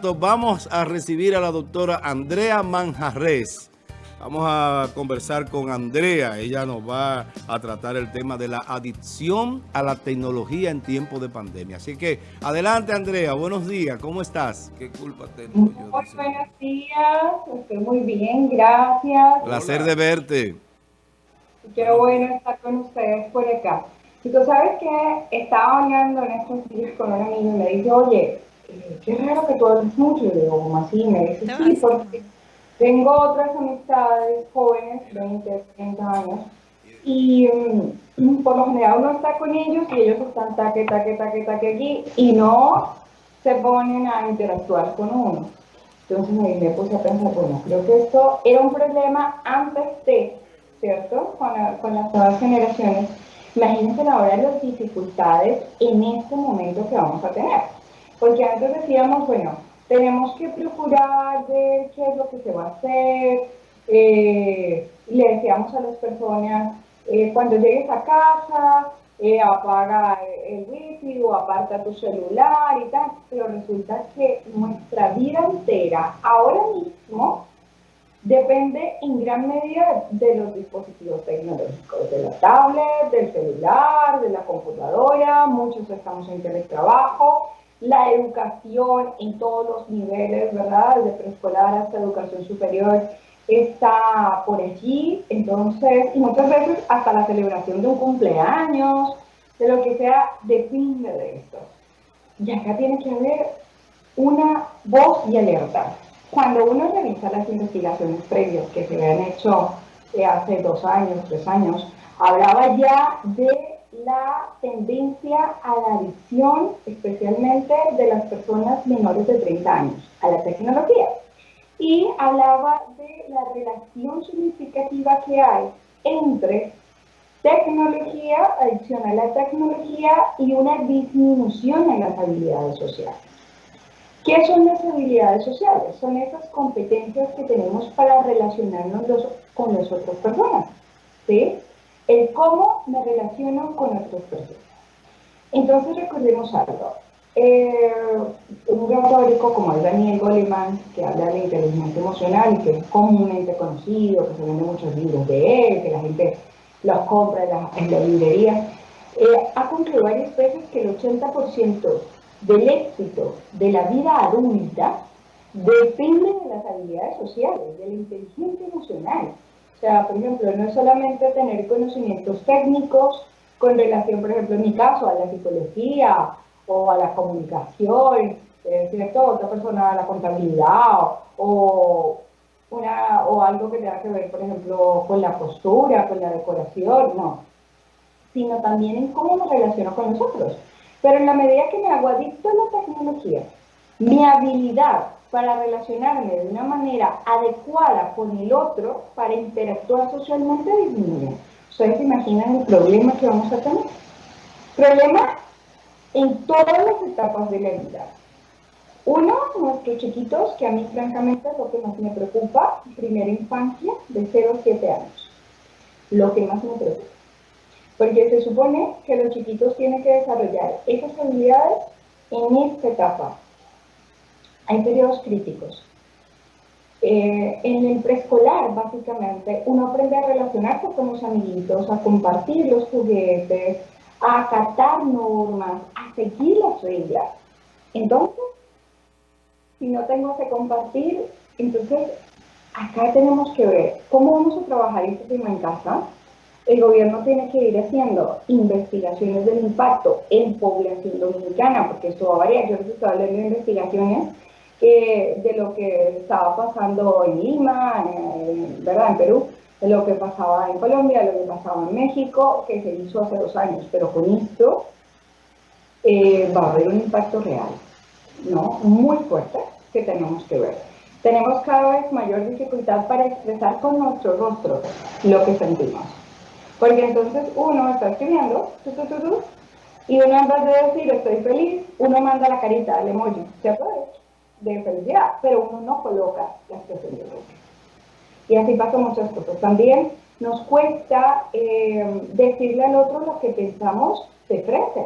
tanto, vamos a recibir a la doctora Andrea Manjarres. Vamos a conversar con Andrea. Ella nos va a tratar el tema de la adicción a la tecnología en tiempo de pandemia. Así que, adelante Andrea, buenos días. ¿Cómo estás? ¿Qué culpa tengo yo? Muy buenos días, estoy muy bien, gracias. Placer de verte. Qué bueno estar con ustedes por acá. Y tú sabes que estaba hablando en estos días con un amigo y me dice, oye, qué raro que tú hables mucho. Y le digo. Me dice, sí, porque tengo otras amistades jóvenes, 20, 30 años, y mm, por lo general uno está con ellos y ellos están taque, taque, taque, taque aquí y no se ponen a interactuar con uno. Entonces ahí me puse a pensar, bueno, creo que esto era un problema antes de, ¿cierto? Con, con las nuevas generaciones. Imagínense ahora las dificultades en este momento que vamos a tener. Porque antes decíamos, bueno, tenemos que procurar ver qué es lo que se va a hacer. Eh, le decíamos a las personas, eh, cuando llegues a casa, eh, apaga el wifi o aparta tu celular y tal, pero resulta que nuestra vida entera, ahora mismo, depende en gran medida de los dispositivos tecnológicos, de la tablet, del celular, de la computadora, muchos estamos en teletrabajo, la educación en todos los niveles, ¿verdad? Desde preescolar hasta educación superior está por allí, entonces, y muchas veces hasta la celebración de un cumpleaños, de lo que sea, depende de esto. Y acá tiene que haber una voz y alerta. Cuando uno revisa las investigaciones previas que se habían hecho eh, hace dos años, tres años, hablaba ya de la tendencia a la adicción, especialmente de las personas menores de 30 años, a la tecnología. Y hablaba de la relación significativa que hay entre tecnología, adicción a la tecnología y una disminución en las habilidades sociales. ¿Qué son las habilidades sociales? Son esas competencias que tenemos para relacionarnos con las otras personas. ¿sí? El cómo me relaciono con otras personas. Entonces recordemos algo. Eh, un gran teórico como el Daniel Goleman, que habla de inteligencia emocional y que es comúnmente conocido, que se venden muchos libros de él, que la gente los compra en la, en librería, eh, ha concluido varias veces que el 80% del éxito de la vida adulta depende de las habilidades sociales, de la inteligencia emocional. O sea, por ejemplo, no es solamente tener conocimientos técnicos con relación, por ejemplo, en mi caso, a la psicología o a la comunicación, ¿cierto? Otra persona a la contabilidad o, una, o algo que tenga que ver, por ejemplo, con la postura, con la decoración, no. Sino también en cómo me relaciono con nosotros. Pero en la medida que me hago adicto a la tecnología, mi habilidad para relacionarme de una manera adecuada con el otro para interactuar socialmente disminuye. ¿Ustedes se imaginan el problema que vamos a tener? Problema en todas las etapas de la vida. Uno, nuestros chiquitos, que a mí francamente es lo que más me preocupa, primera infancia, de 0 a 7 años. Lo que más me preocupa. Porque se supone que los chiquitos tienen que desarrollar esas habilidades en esta etapa, hay periodos críticos. Eh, en el preescolar, básicamente, uno aprende a relacionarse con los amiguitos, a compartir los juguetes, a acatar normas, a seguir las reglas. Entonces, si no tengo que compartir, entonces acá tenemos que ver cómo vamos a trabajar este tema en casa. El gobierno tiene que ir haciendo investigaciones del impacto en población dominicana, porque esto va a variar. Yo les estoy hablando de investigaciones de lo que estaba pasando en Lima, en, ¿verdad? en Perú, de lo que pasaba en Colombia, de lo que pasaba en México, que se hizo hace dos años, pero con esto eh, va a haber un impacto real, ¿no? Muy fuerte que tenemos que ver. Tenemos cada vez mayor dificultad para expresar con nuestro rostro lo que sentimos. Porque entonces uno está escribiendo, y uno en vez de decir estoy feliz, uno manda la carita, el emoji, ¿cierto? De felicidad, pero uno no coloca la expresión de dolor. Y así pasa muchas cosas. También nos cuesta eh, decirle al otro lo que pensamos de frente,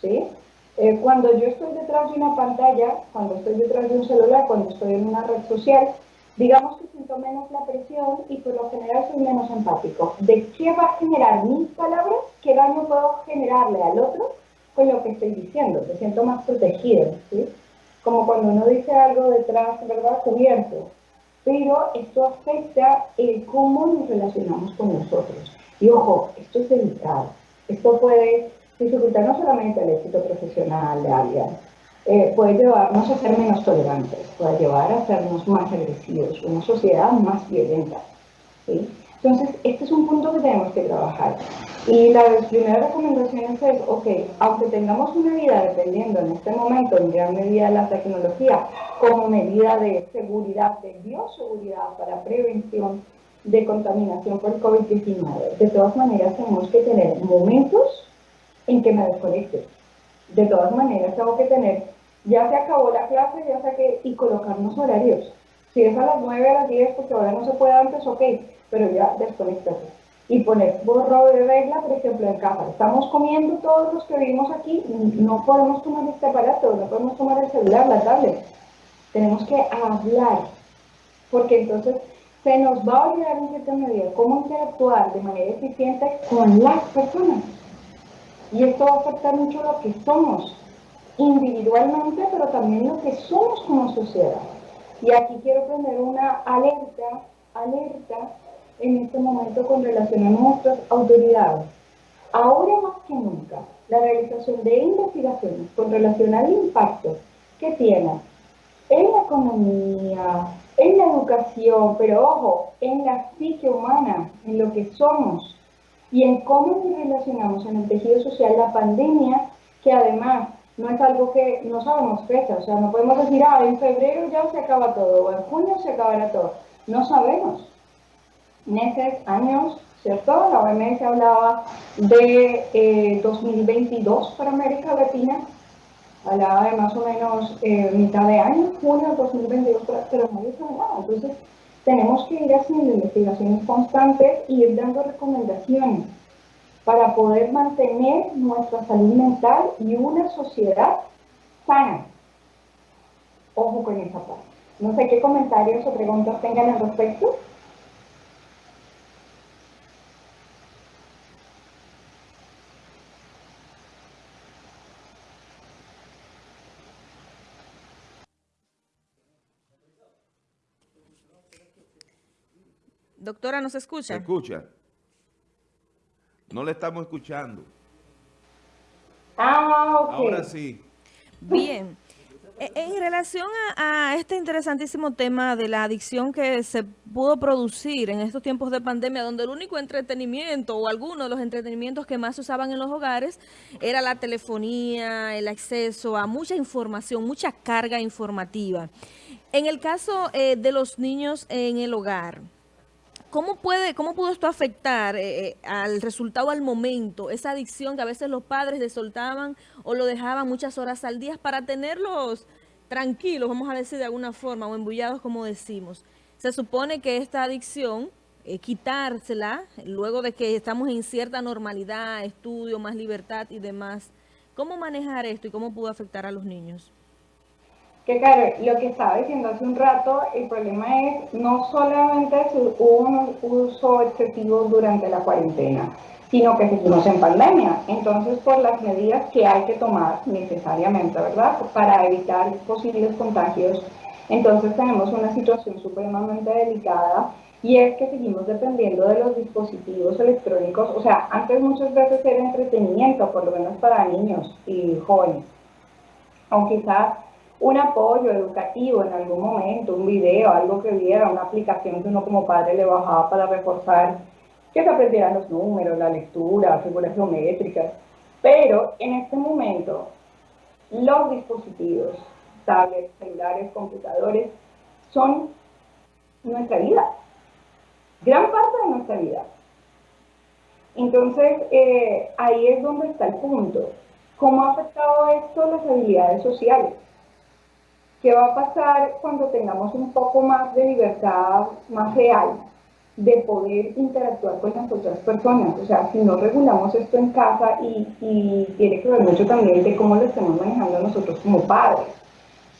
¿sí? Eh, cuando yo estoy detrás de una pantalla, cuando estoy detrás de un celular, cuando estoy en una red social, digamos que siento menos la presión y por lo general soy menos empático. ¿De qué va a generar mis palabras? ¿Qué daño puedo generarle al otro con lo que estoy diciendo? Me siento más protegido, ¿sí? Como cuando uno dice algo detrás, ¿verdad? Cubierto. Pero esto afecta el cómo nos relacionamos con nosotros. Y ojo, esto es delicado. Esto puede dificultar no solamente el éxito profesional de alguien, eh, puede llevarnos a ser menos tolerantes, puede llevar a sernos más agresivos, una sociedad más violenta. Entonces, este es un punto que tenemos que trabajar. Y la primera recomendación es, ok, aunque tengamos una vida dependiendo en este momento en gran medida de la tecnología como medida de seguridad, de bioseguridad para prevención de contaminación por COVID-19, de todas maneras tenemos que tener momentos en que me desconecte. De todas maneras, tengo que tener, ya se acabó la clase, ya saqué, y colocarnos horarios. Si es a las 9, a las 10, porque ahora no se puede antes, ok, pero ya desconectate. Y poner borro de regla, por ejemplo, en casa. Estamos comiendo todos los que vivimos aquí, no podemos tomar este aparato, no podemos tomar el celular, la tablet. Tenemos que hablar, porque entonces se nos va a olvidar en cierta medida cómo interactuar de manera eficiente con las personas. Y esto va a afectar mucho lo que somos individualmente, pero también lo que somos como sociedad. Y aquí quiero poner una alerta, alerta en este momento con relación a nuestras autoridades. Ahora más que nunca, la realización de investigaciones con relación al impacto que tiene en la economía, en la educación, pero ojo, en la psique humana, en lo que somos, y en cómo nos relacionamos en el tejido social la pandemia, que además no es algo que no sabemos fecha, o sea, no podemos decir, ah, en febrero ya se acaba todo, o en junio se acabará todo. No sabemos. Meses, años, ¿cierto? La OMS hablaba de 2022 eh, para América Latina, hablaba de más o menos eh, mitad de año, junio de 2022, pero no dice nada. Entonces, tenemos que ir haciendo investigaciones constantes y ir dando recomendaciones para poder mantener nuestra salud mental y una sociedad sana. Ojo con esa parte. No sé qué comentarios o preguntas tengan al respecto. Doctora, ¿nos escucha? Se escucha. No le estamos escuchando. Ah, ok. Ahora sí. Bien. E, en relación a, este interesantísimo tema de la adicción que se pudo producir en estos tiempos de pandemia, donde el único entretenimiento o alguno de los entretenimientos que más se usaban en los hogares era la telefonía, el acceso a mucha información, mucha carga informativa. En el caso eh, de los niños en el hogar, ¿Cómo, puede, ¿Cómo pudo esto afectar eh, eh, al resultado al momento, esa adicción que a veces los padres le soltaban o lo dejaban muchas horas al día para tenerlos tranquilos, vamos a decir de alguna forma, o embullados como decimos? Se supone que esta adicción, eh, quitársela, luego de que estamos en cierta normalidad, estudio, más libertad y demás, ¿cómo manejar esto y cómo pudo afectar a los niños? Que claro, lo que estaba diciendo hace un rato, el problema es no solamente hubo un uso excesivo durante la cuarentena, sino que seguimos en pandemia. Entonces, por las medidas que hay que tomar necesariamente, ¿verdad? Para evitar posibles contagios, entonces tenemos una situación supremamente delicada y es que seguimos dependiendo de los dispositivos electrónicos. O sea, antes muchas veces era entretenimiento, por lo menos para niños y jóvenes. O quizás un apoyo educativo en algún momento, un video, algo que viera, una aplicación que uno como padre le bajaba para reforzar que se aprendieran los números, la lectura, figuras geométricas. Pero en este momento, los dispositivos, tablets, celulares, computadores, son nuestra vida, gran parte de nuestra vida. Entonces, eh, ahí es donde está el punto. ¿Cómo ha afectado esto las habilidades sociales? ¿Qué va a pasar cuando tengamos un poco más de libertad más real? de poder interactuar con las otras personas. O sea, si no regulamos esto en casa y, tiene que ver mucho también de cómo lo estamos manejando nosotros como padres.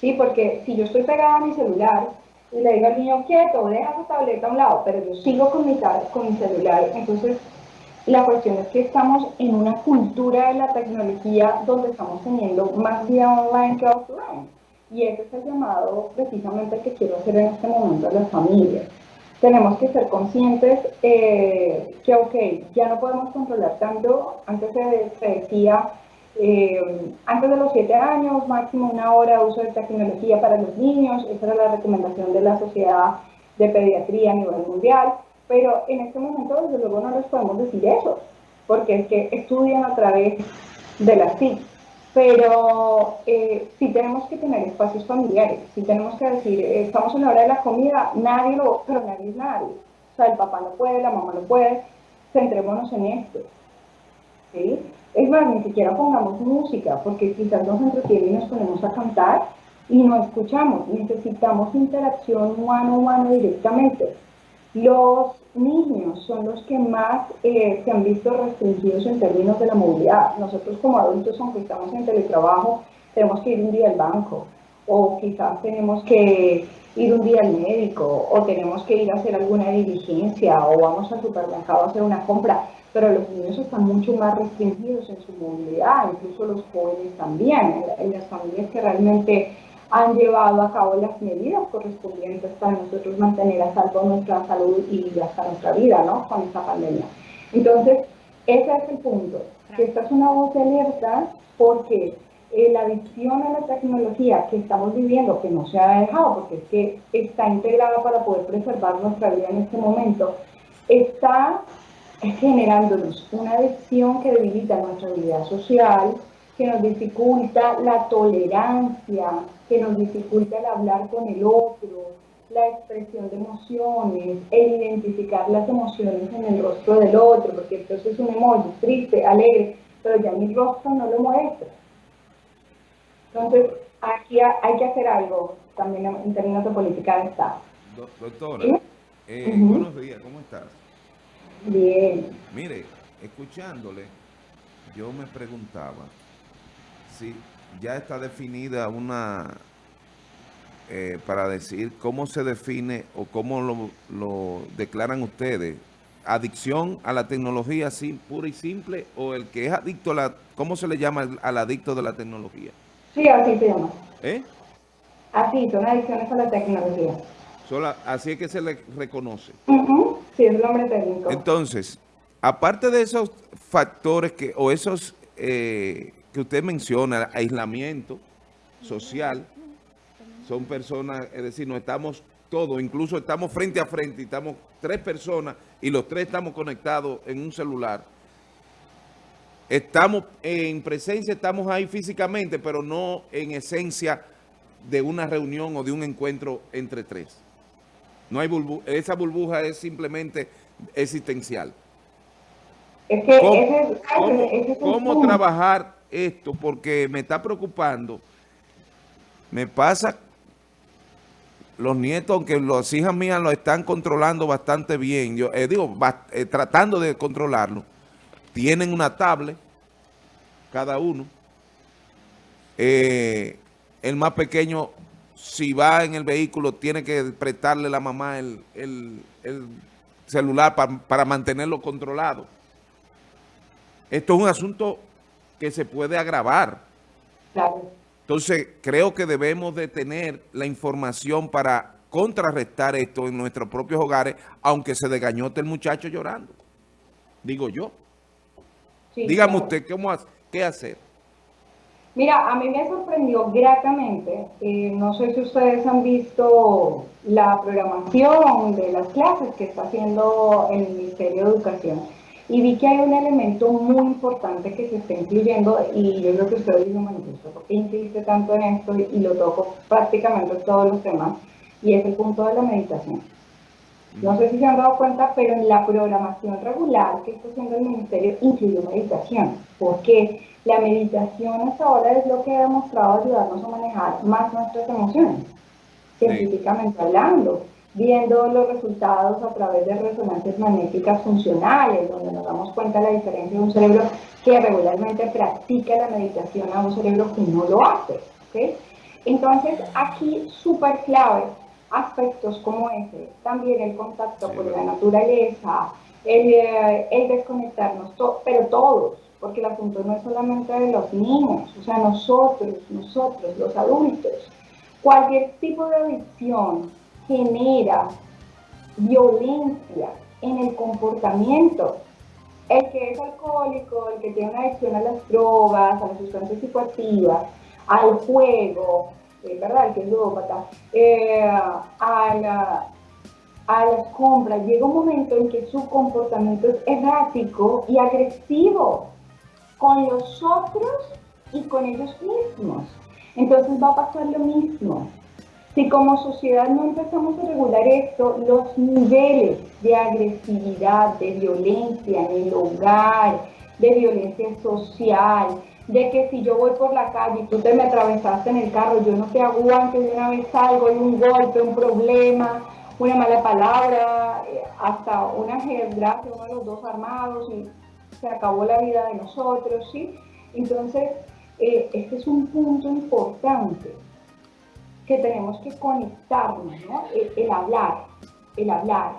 ¿Sí? Porque si yo estoy pegada a mi celular y le digo al niño quieto, deja tu tableta a un lado, pero yo sigo con mi, con mi celular, entonces la cuestión es que estamos en una cultura de la tecnología donde estamos teniendo más vida online que offline. Y ese es el llamado precisamente que quiero hacer en este momento a las familias. Tenemos que ser conscientes eh, que, ok, ya no podemos controlar tanto. Antes se, decía, eh, antes de los 7 años, máximo una hora de uso de tecnología para los niños. Esa era la recomendación de la Sociedad de Pediatría a nivel mundial pero en este momento desde luego no les podemos decir eso, porque es que estudian a través de las TIC. Pero eh, sí tenemos que tener espacios familiares, sí tenemos que decir, estamos en la hora de la comida, nadie lo, pero nadie es nadie. O sea, el papá no puede, la mamá no puede, centrémonos en esto. ¿sí? Es más, ni siquiera pongamos música, porque quizás nos entretiene y nos ponemos a cantar y no escuchamos. Necesitamos interacción humano humano directamente. Los niños son los que más eh, se han visto restringidos en términos de la movilidad. Nosotros como adultos, aunque estamos en teletrabajo, tenemos que ir un día al banco o quizás tenemos que ir un día al médico o tenemos que ir a hacer alguna diligencia o vamos al supermercado a hacer una compra, pero los niños están mucho más restringidos en su movilidad, incluso los jóvenes también, en las familias que realmente han llevado a cabo las medidas correspondientes para nosotros mantener a salvo nuestra salud y hasta nuestra vida, ¿no? Con esta pandemia. Entonces, ese es el punto, que esta es una voz de alerta porque eh, la adicción a la tecnología que estamos viviendo, que no se ha dejado, porque es que está integrada para poder preservar nuestra vida en este momento, está generándonos una adicción que debilita nuestra vida social, que nos dificulta la tolerancia, que nos dificulta el hablar con el otro, la expresión de emociones, el identificar las emociones en el rostro del otro, porque entonces es un emoji triste, alegre, pero ya mi rostro no lo muestra. Entonces, aquí hay que hacer algo también en términos de política de Estado. Doctora, eh, buenos días, ¿cómo estás? Bien. Mire, escuchándole, yo me preguntaba, si ya está definida una, eh, para decir cómo se define o cómo lo, declaran ustedes, adicción a la tecnología así pura y simple o el que es adicto a la, ¿cómo se le llama al adicto de la tecnología? Sí, así se llama. ¿Eh? Así, son adicciones a la tecnología. así es que se le reconoce. Sí, es el nombre técnico. Entonces, aparte de esos factores que o esos eh, que usted menciona, aislamiento social, son personas, es decir, no estamos todos, incluso estamos frente a frente, estamos tres personas y los tres estamos conectados en un celular. Estamos en presencia, estamos ahí físicamente, pero no en esencia de una reunión o de un encuentro entre tres. No hay esa burbuja es simplemente existencial. Es que ese, ¿cómo trabajar esto porque me está preocupando. Me pasa, los nietos, aunque las hijas mías lo están controlando bastante bien, yo eh, digo, eh, tratando de controlarlo, tienen una tablet, cada uno. Eh, el más pequeño, si va en el vehículo, tiene que prestarle a la mamá el, celular para mantenerlo controlado. Esto es un asunto que se puede agravar. Entonces, creo que debemos de tener la información para contrarrestar esto en nuestros propios hogares, aunque se desgañote el muchacho llorando. Digo yo. Dígame usted, ¿cómo, ¿qué hacer? Mira, a mí me sorprendió gratamente, eh, no sé si ustedes han visto la programación de las clases que está haciendo el Ministerio de Educación y vi que hay un elemento muy importante que se está incluyendo y yo creo que ustedes dicen, bueno, ¿por qué insiste tanto en esto? Y lo toco prácticamente en todos los temas y es el punto de la meditación. No sé si se han dado cuenta, pero en la programación regular que está haciendo el Ministerio incluye meditación. porque La meditación hasta ahora es lo que ha demostrado ayudarnos a manejar más nuestras emociones, científicamente hablando. Viendo los resultados a través de resonancias magnéticas funcionales, donde nos damos cuenta de la diferencia de un cerebro que regularmente practica la meditación a un cerebro que no lo hace. Entonces, aquí súper clave aspectos como ese, también el contacto con la naturaleza, el, eh, el desconectarnos, pero todos, porque el asunto no es solamente de los niños, o sea, nosotros, nosotros, los adultos, cualquier tipo de adicción genera violencia en el comportamiento. El que es alcohólico, el que tiene una adicción a las drogas, a las sustancias psicoactivas, al juego, eh, ¿verdad? El que es ludópata, eh, a, la, a las compras, llega un momento en que su comportamiento es errático y agresivo con los otros y con ellos mismos. Entonces va a pasar lo mismo. Si como sociedad no empezamos a regular esto, los niveles de agresividad, de violencia en el hogar, de violencia social, de que si yo voy por la calle y tú te me atravesaste en el carro, yo no te aguanto de una vez salgo, hay un golpe, un problema, una mala palabra, eh, hasta una desgracia, uno de los dos armados y se acabó la vida de nosotros, ¿sí? Entonces, eh, este es un punto importante que tenemos que conectarnos, ¿no? El, hablar, el hablar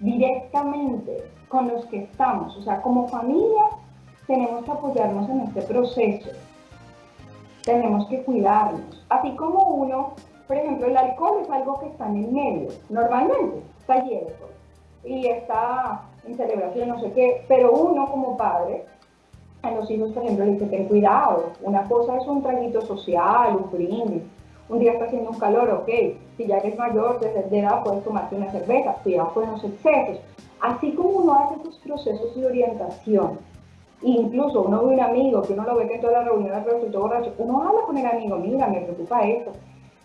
directamente con los que estamos, o sea, como familia tenemos que apoyarnos en este proceso, tenemos que cuidarnos, así como uno, por ejemplo, el alcohol es algo que está en el medio, normalmente está lleno, y está en celebración, no sé qué, pero uno como padre a los hijos, por ejemplo, le dice, ten cuidado, una cosa es un traguito social, un brindis, un día está haciendo un calor, ok, si ya eres mayor, desde edad puedes tomarte una cerveza, cuidado con los excesos. Así como uno hace esos procesos de orientación, incluso uno ve un amigo que uno lo ve que en toda la reunión resultó borracho, uno habla con el amigo, mira, me preocupa esto.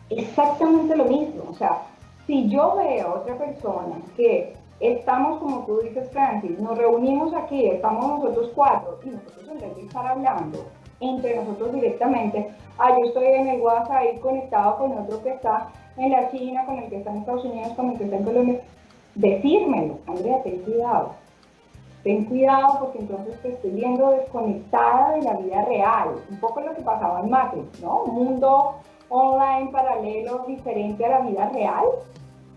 Exactamente lo mismo, o sea, si yo veo a otra persona que estamos, como tú dices, Francis, nos reunimos aquí, estamos nosotros cuatro, y nosotros en vez de estar hablando entre nosotros directamente, ah, yo estoy en el WhatsApp ahí conectado con otro que está en la China, con el que está en Estados Unidos, con el que está en Colombia, decírmelo, Andrea, ten cuidado. Ten cuidado porque entonces te estoy viendo desconectada de la vida real. Un poco lo que pasaba en Matrix, ¿no? Un mundo online paralelo diferente a la vida real.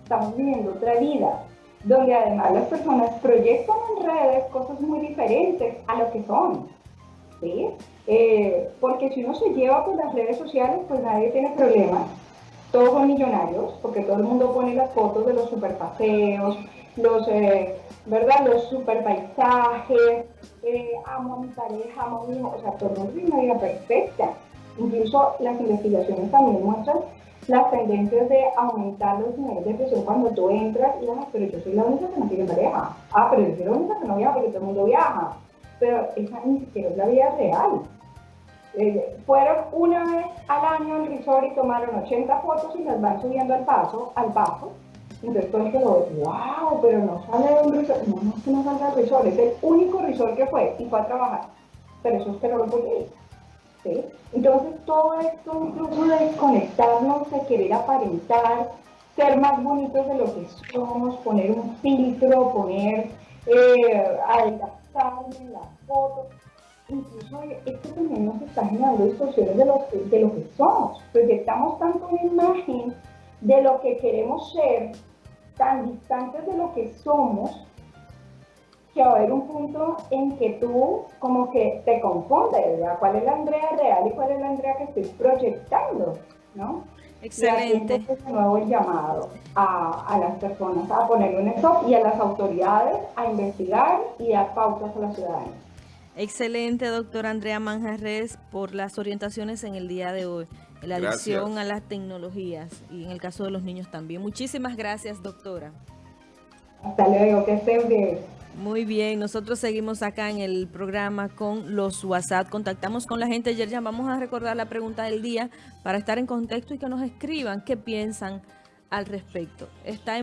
Estamos viviendo otra vida donde además las personas proyectan en redes cosas muy diferentes a lo que son. ¿sí? Eh, porque si uno se lleva por las redes sociales, pues nadie tiene problemas. Todos son millonarios, porque todo el mundo pone las fotos de los super paseos, los, eh, los super paisajes, eh, amo a mi pareja, amo a mi hijo, o sea, todo el mundo tiene una vida perfecta. Incluso las investigaciones también muestran las tendencias de aumentar los niveles de presión cuando tú entras y dices, pero yo soy la única que no tiene pareja. Ah, pero yo soy la única que no viaja porque todo el mundo viaja. Pero esa ni siquiera es la vida real. Eh, fueron una vez al año al resort y tomaron 80 fotos y las van subiendo al paso, al paso. Entonces todo el que wow, pero no sale de un resort. No, no es que no salga del resort, es el único resort que fue y fue a trabajar. Pero eso es que no lo ir. Entonces todo esto un truco de desconectarnos, de querer aparentar, ser más bonitos de lo que somos, poner un filtro, poner, eh, adelgazarme la foto. Incluso esto también nos está generando distorsiones de lo, que, de lo que somos. Proyectamos tanto una imagen de lo que queremos ser, tan distantes de lo que somos, que va a haber un punto en que tú como que te confundes, ¿verdad? ¿Cuál es la Andrea real y cuál es la Andrea que estoy proyectando? ¿no? Excelente. Y aquí nuevo el llamado a, a, las personas a poner un stop y a las autoridades a investigar y a pautas a la ciudadanía. Excelente, doctora Andrea Manjarres, por las orientaciones en el día de hoy, la adicción a las tecnologías y en el caso de los niños también. Muchísimas gracias, doctora. Hasta luego, que estén bien. Muy bien, nosotros seguimos acá en el programa con los WhatsApp. Contactamos con la gente. Ayer ya vamos a recordar la pregunta del día para estar en contexto y que nos escriban qué piensan al respecto. Está